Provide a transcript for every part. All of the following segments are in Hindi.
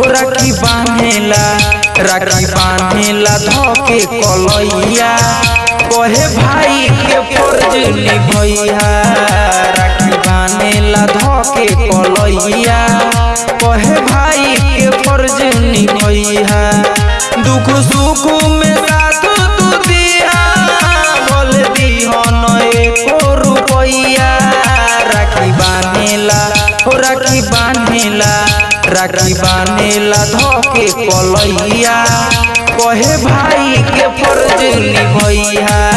हो राखी बांधेला राखी बांधेला धोके कलैया। कहे भाई के फ़र्ज़ भैया, राखी बांधेला धोके कलैया। कहे भाई के फ़र्ज़ निभैया दुख सुख में साथ तू दिया। बोल दिहो न एको रुपैया। राखी बांधेला हो राखी बांधेला। राखी बांधेला धोके पलैया कहे भाई के फ़र्ज़ निभैया।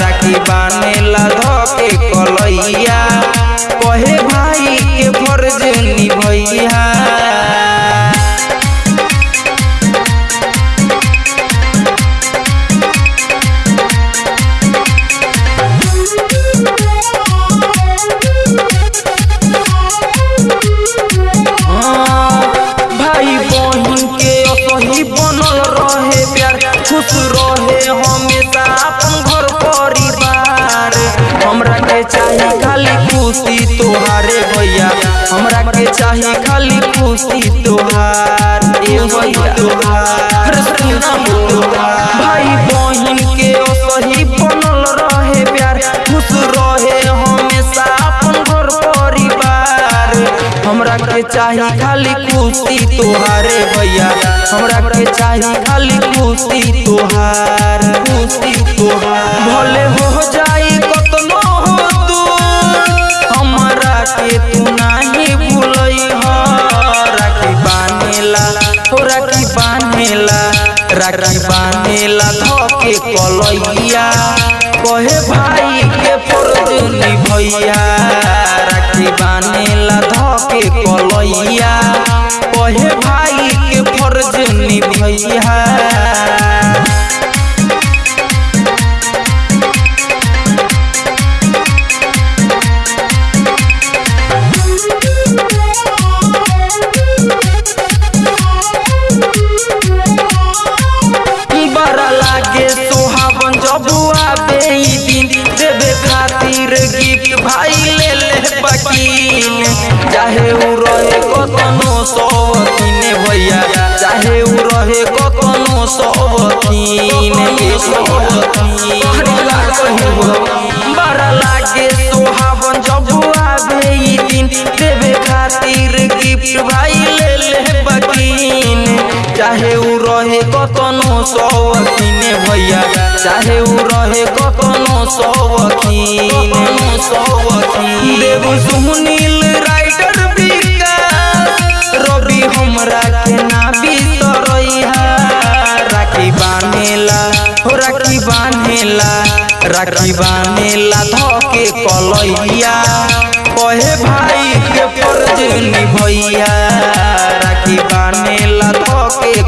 राखी बांधेला धोके कलैया। कहे भाई के फ़र्ज़ निभैया। खुश रहे हमेशा अपन घर परिवार। हमरा के चाहे खाली खुशी तोहारे भैया। हमरा के चाहे खाली खुशी तोहार। ए भैया तोहार सुना तोहार। हमरा के चाही खाली खुशी तोहारे भैया। हमरा के चाही खाली खुशी तोहार। खुशी तोहार। भले हो जाई कतनो हो तू हमरा के तू नाही भूलई हो राखी बांधेला हो राखी बांधेला राखी बांधेला, धोके कलैया। कहे भाई के फ़र्ज़ राखी धोके कलैया। पहे भाई के फ़र्ज़ निभैया। चाहे उ रहे कतनो सौतीन भैया, चाहे उ रहे कतनो बड़ा लागे सोहावन जब आवे ई दिन, देवे खातिर गिफ्ट भाई ले ले बकीन। चाहे उ रहे कतनो सौकीन भैया, चाहे उ रहे कतनो देव राखी बांधेला धोके कलैया। कहे भाई के फ़र्ज़ निभैया। बांधेला धोके